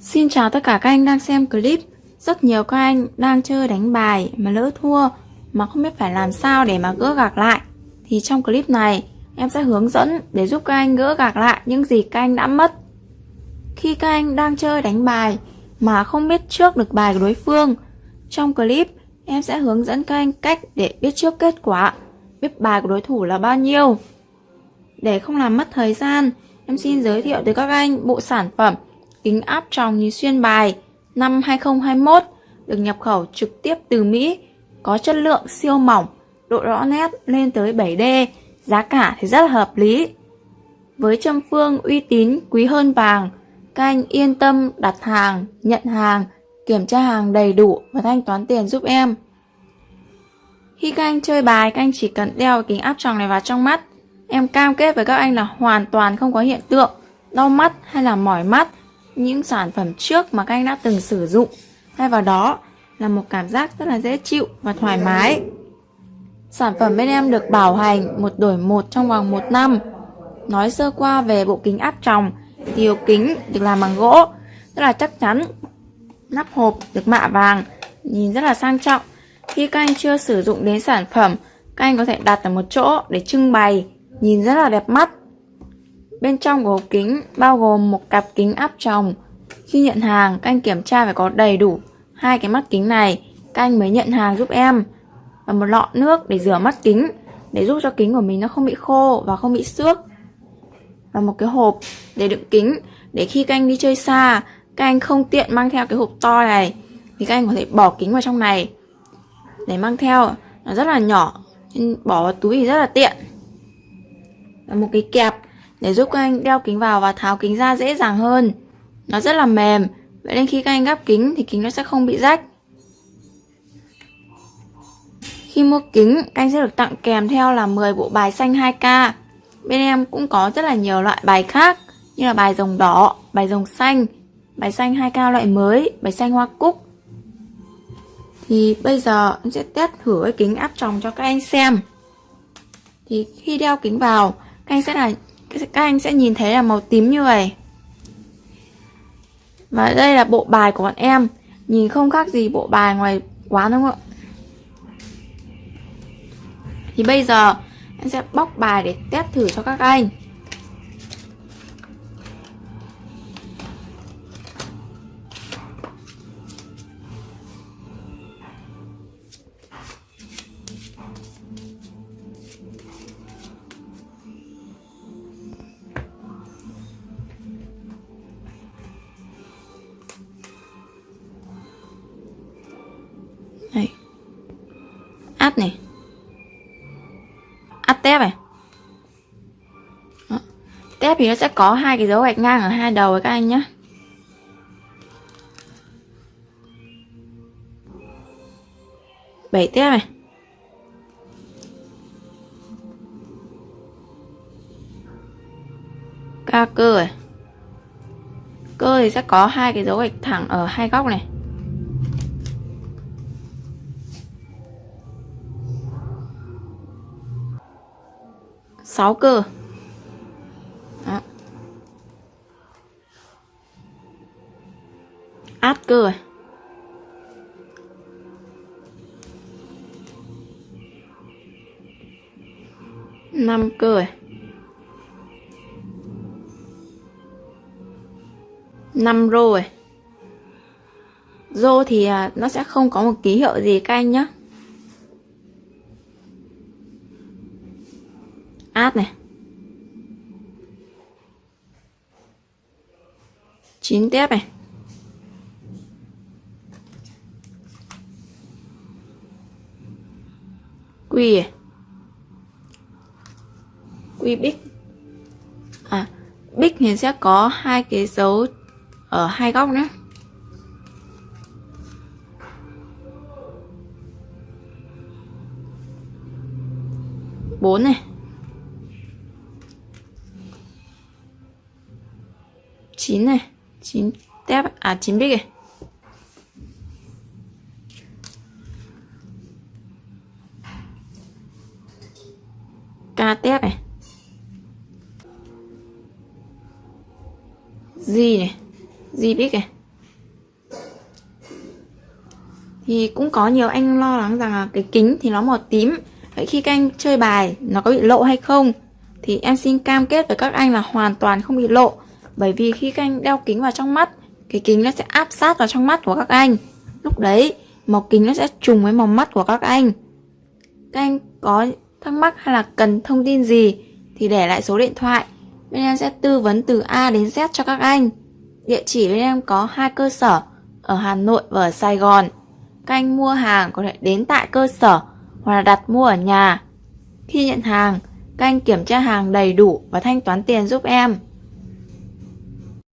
Xin chào tất cả các anh đang xem clip. Rất nhiều các anh đang chơi đánh bài mà lỡ thua, Mà không biết phải làm sao để mà gỡ gạc lại. Thì trong clip này, em sẽ hướng dẫn để giúp các anh gỡ gạc lại những gì các anh đã mất. Khi các anh đang chơi đánh bài mà không biết trước được bài của đối phương, Trong clip, em sẽ hướng dẫn các anh cách để biết trước kết quả, Biết bài của đối thủ là bao nhiêu. Để không làm mất thời gian, Em xin giới thiệu tới các anh bộ sản phẩm kính áp tròng nhìn xuyên bài năm 2021 được nhập khẩu trực tiếp từ Mỹ, có chất lượng siêu mỏng, độ rõ nét lên tới 7D, giá cả thì rất là hợp lý. Với châm phương uy tín quý hơn vàng, các anh yên tâm đặt hàng, nhận hàng, kiểm tra hàng đầy đủ và thanh toán tiền giúp em. Khi các anh chơi bài, các anh chỉ cần đeo kính áp tròng này vào trong mắt. Em cam kết với các anh là hoàn toàn không có hiện tượng đau mắt hay là mỏi mắt những sản phẩm trước mà các anh đã từng sử dụng. Thay vào đó là một cảm giác rất là dễ chịu và thoải mái. Sản phẩm bên em được bảo hành một đổi một trong vòng một năm. Nói sơ qua về bộ kính áp tròng thì hộp kính được làm bằng gỗ, rất là chắc chắn, nắp hộp được mạ vàng, nhìn rất là sang trọng. Khi các anh chưa sử dụng đến sản phẩm, các anh có thể đặt ở một chỗ để trưng bày, nhìn rất là đẹp mắt. Bên trong của hộp kính bao gồm một cặp kính áp tròng. Khi nhận hàng, các anh kiểm tra phải có đầy đủ hai cái mắt kính này, các anh mới nhận hàng giúp em. Và một lọ nước để rửa mắt kính, để giúp cho kính của mình nó không bị khô và không bị xước. Và một cái hộp để đựng kính, để khi các anh đi chơi xa, các anh không tiện mang theo cái hộp to này, thì các anh có thể bỏ kính vào trong này. Để mang theo, nó rất là nhỏ, nên bỏ vào túi thì rất là tiện. Và một cái kẹp để giúp các anh đeo kính vào và tháo kính ra dễ dàng hơn. Nó rất là mềm, vậy nên khi các anh gắp kính thì kính nó sẽ không bị rách. Khi mua kính, các anh sẽ được tặng kèm theo là 10 bộ bài xanh 2K. Bên em cũng có rất là nhiều loại bài khác như là bài rồng đỏ, bài rồng xanh, bài xanh 2K loại mới, bài xanh hoa cúc. Thì bây giờ em sẽ test thử cái kính áp tròng cho các anh xem. Thì khi đeo kính vào, các anh sẽ là các anh sẽ nhìn thấy là màu tím như vậy. Và đây là bộ bài của bọn em. Nhìn không khác gì bộ bài ngoài quán đúng không ạ? Thì bây giờ em sẽ bóc bài để test thử cho các anh. Áp này. Áp tép này. Đó. Tép thì nó sẽ có hai cái dấu gạch ngang ở hai đầu các anh nhé. Bảy tép này. Ca cơ này. Cơ thì sẽ có hai cái dấu gạch thẳng ở hai góc này. 6 cơ. Đó. át cơ rồi. Năm cơ rồi. Năm rô rồi. Rô thì à, nó sẽ không có một ký hiệu gì các anh nhé át này. Chín tép này. Quy này. quy bích. À bích thì sẽ có hai cái dấu ở hai góc nữa bốn này. chín này, chín tép à chín bích này ca tép này. Gì này gì biết này. Thì cũng có nhiều anh lo lắng rằng là cái kính thì nó màu tím. Vậy khi các anh chơi bài, nó có bị lộ hay không? Thì em xin cam kết với các anh là hoàn toàn không bị lộ. Bởi vì khi các anh đeo kính vào trong mắt, Cái kính nó sẽ áp sát vào trong mắt của các anh. Lúc đấy, màu kính nó sẽ trùng với màu mắt của các anh. Các anh có thắc mắc hay là cần thông tin gì Thì để lại số điện thoại. Bên em sẽ tư vấn từ A đến Z cho các anh. Địa chỉ bên em có hai cơ sở, Ở Hà Nội và ở Sài Gòn. Các anh mua hàng có thể đến tại cơ sở Hoặc là đặt mua ở nhà. Khi nhận hàng, Các anh kiểm tra hàng đầy đủ và thanh toán tiền giúp em.